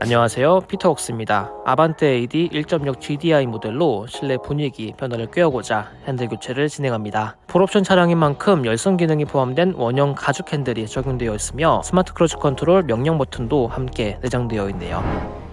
안녕하세요 피터웍스입니다 아반떼 AD 1.6 GDI 모델로 실내 분위기 변화를 꾀어보자 핸들 교체를 진행합니다 풀옵션 차량인 만큼 열선 기능이 포함된 원형 가죽 핸들이 적용되어 있으며 스마트 크루즈 컨트롤 명령 버튼도 함께 내장되어 있네요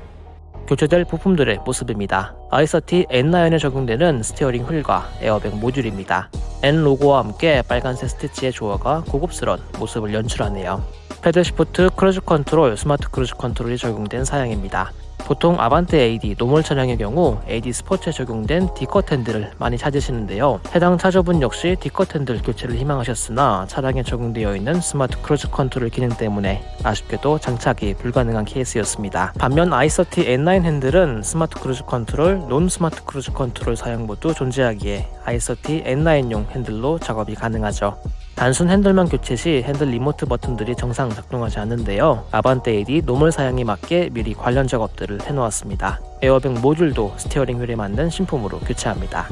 교체될 부품들의 모습입니다. i30 N9에 적용되는 스티어링 휠과 에어백 모듈입니다. N 로고와 함께 빨간색 스티치의 조화가 고급스러운 모습을 연출하네요. 패들 시프트 크루즈 컨트롤, 스마트 크루즈 컨트롤이 적용된 사양입니다. 보통 아반떼 AD 노멀 차량의 경우 AD 스포츠에 적용된 D컷 핸들을 많이 찾으시는데요. 해당 차주분 역시 D컷 핸들 교체를 희망하셨으나 차량에 적용되어 있는 스마트 크루즈 컨트롤 기능 때문에 아쉽게도 장착이 불가능한 케이스였습니다. 반면 i30 N9 핸들은 스마트 크루즈 컨트롤, non 스마트 크루즈 컨트롤 사양 모두 존재하기에 i30 N9용 핸들로 작업이 가능하죠. 단순 핸들만 교체 시 핸들 리모트 버튼들이 정상 작동하지 않는데요. 아반떼 AD 노멀 사양에 맞게 미리 관련 작업들을 해놓았습니다. 에어백 모듈도 스티어링 휠에 맞는 신품으로 교체합니다.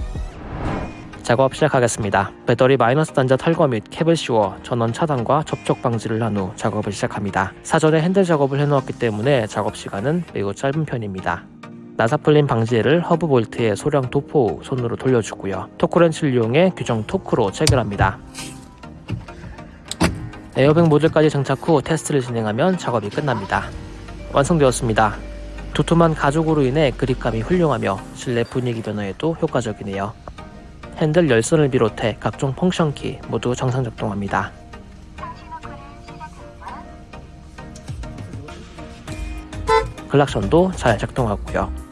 작업 시작하겠습니다. 배터리 마이너스 단자 탈거 및 캡을 씌워 전원 차단과 접촉 방지를 한 후 작업을 시작합니다. 사전에 핸들 작업을 해놓았기 때문에 작업 시간은 매우 짧은 편입니다. 나사풀림 방지제를 허브 볼트에 소량 도포 후 손으로 돌려주고요. 토크렌치를 이용해 규정 토크로 체결합니다. 에어백 모듈까지 장착 후 테스트를 진행하면 작업이 끝납니다. 완성되었습니다. 두툼한 가죽으로 인해 그립감이 훌륭하며 실내 분위기 변화에도 효과적이네요. 핸들 열선을 비롯해 각종 펑션키 모두 정상 작동합니다. 클락션도 잘 작동하고요.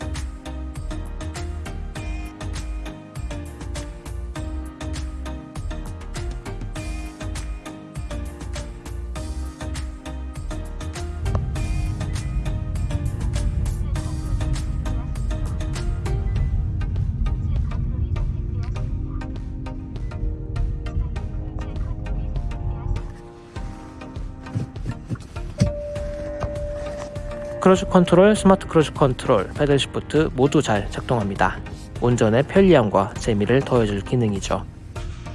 크루즈 컨트롤, 스마트 크루즈 컨트롤, 패들 시프트 모두 잘 작동합니다. 운전의 편리함과 재미를 더해줄 기능이죠.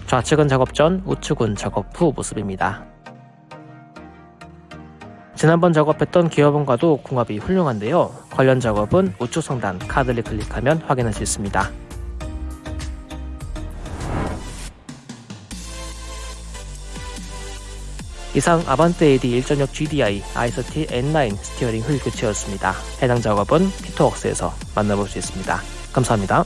좌측은 작업 전, 우측은 작업 후 모습입니다. 지난번 작업했던 기어봉과도 궁합이 훌륭한데요. 관련 작업은 우측 상단 카드를 클릭하면 확인할 수 있습니다. 이상 아반떼 AD 1.6 GDI i30 N9 스티어링 휠 교체였습니다. 해당 작업은 피터웍스에서 만나볼 수 있습니다. 감사합니다.